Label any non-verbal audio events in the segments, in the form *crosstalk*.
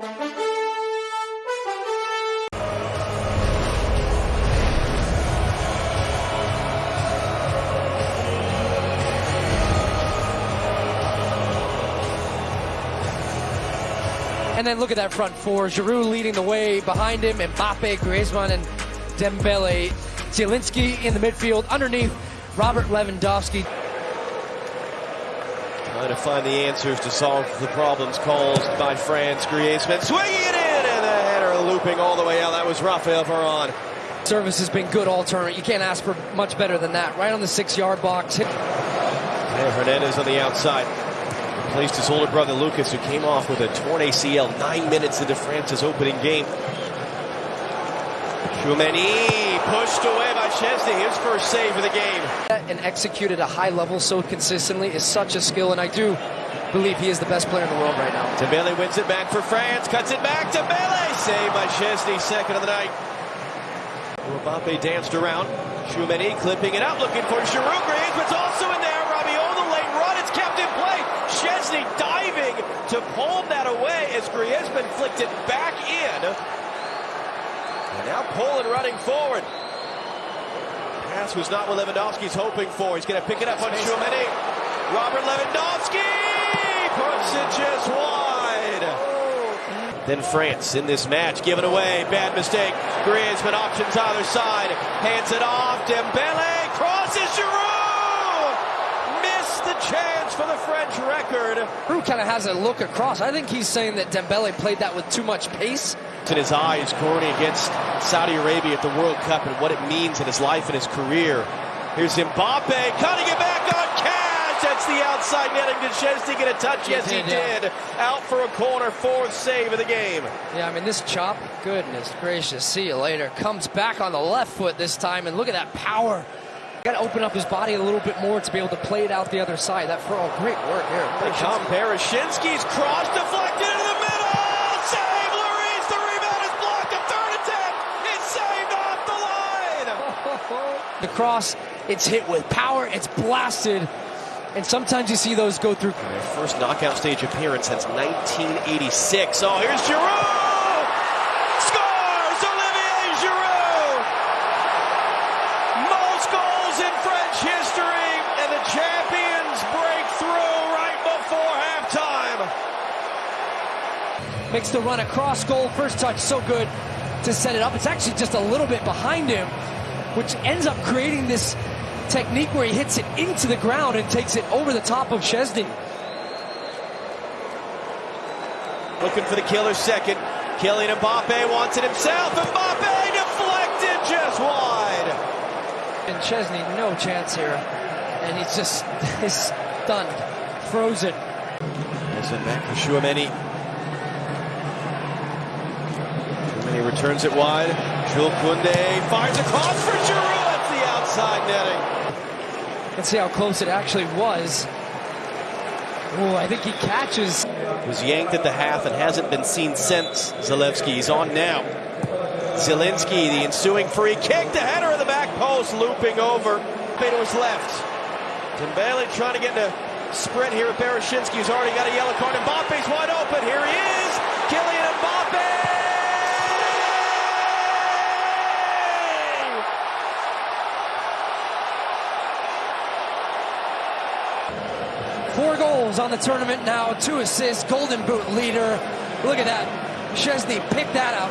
And then look at that front four. Giroud leading the way behind him. Mbappe, Griezmann, and Dembele. Zielinski in the midfield. Underneath, Robert Lewandowski. Trying to find the answers to solve the problems caused by France. Griezmann swinging it in, and the header looping all the way out. That was Rafael Varane. Service has been good all tournament. You can't ask for much better than that. Right on the six-yard box. And Hernandez on the outside. Replaced his older brother Lucas, who came off with a torn ACL nine minutes into France's opening game. Tchouameni pushed away by Szczesny, His first save of the game. And execute at a high level so consistently is such a skill, and I do believe he is the best player in the world right now. Dembele wins it back for France. Cuts it back. To Dembele saved by Szczesny, second of the night. Mbappe danced around. Tchouameni clipping it out, looking for Giroud. Griezmann's also in there. Rabiot, the late run. It's kept in play. Szczesny diving to pull that away as Griezmann flicked it back in. And now Poland running forward. Pass was not what Lewandowski's hoping for. He's going to pick it up on Tchouameni. Robert Lewandowski puts it just wide. Then France in this match, given away, bad mistake. Griezmann options either side, hands it off. Dembele crosses Giroud. Missed the chance for the French record. Giroud kind of has a look across. I think he's saying that Dembele played that with too much pace. In his eyes, Corny against Saudi Arabia at the World Cup and what it means in his life and his career. Here's Mbappe cutting it back on Cash. That's the outside netting. Did Szczesny get a touch? Yes, he did, yeah. did. Out for a corner, fourth save of the game. Yeah, I mean, this chop, goodness gracious, see you later. Comes back on the left foot this time, and look at that power. Got to open up his body a little bit more to be able to play it out the other side. That for all great work here. They come. Bereszyński's cross deflected The cross, it's hit with power, it's blasted, and sometimes you see those go through. Their first knockout stage appearance since 1986. Oh, here's Giroud! Scores! Olivier Giroud! Most goals in French history, and the champions break through right before halftime. Makes the run across goal, first touch, so good to set it up. It's actually just a little bit behind him, which ends up creating this technique where he hits it into the ground and takes it over the top of Szczesny. Looking for the killer second. Kylian Mbappe wants it himself. Mbappe deflected just wide. And Szczesny, no chance here. And he's just *laughs* he's stunned, frozen. It back for Tchouameni. Tchouameni returns it wide. Jules Koundé fires across for Giroud. That's the outside netting. Let's see how close it actually was. Oh, I think he catches. Was yanked at the half and hasn't been seen since. Zalewski, he's on now. Zielinski, the ensuing free kick, the header of the back post, looping over. to his left. Dembele trying to get in a sprint here who's already got a yellow card. Mbappe's wide open. Here he is. Kylian Mbappe. Four goals on the tournament now, two assists, Golden Boot leader. Look at that. Szczesny picked that out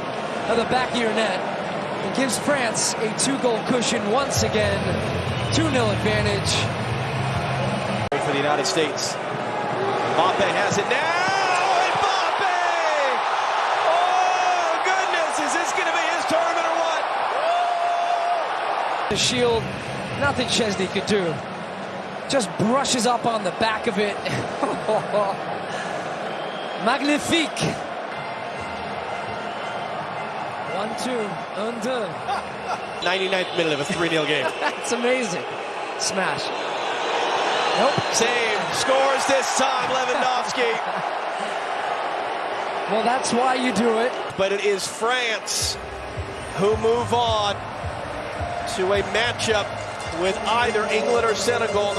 of the back of your net and gives France a two-goal cushion once again. 2-0 advantage. For the United States. Mbappe has it now. Mbappe! Oh, goodness. Is this going to be his tournament or what? The shield, nothing Szczesny could do. Just brushes up on the back of it. *laughs* Magnifique. One, two, un, deux. 99th minute of a 3-0 game. *laughs* That's amazing. Smash. Nope. Save. Scores this time, Lewandowski. *laughs* Well, that's why you do it. But it is France who move on to a matchup with either England or Senegal.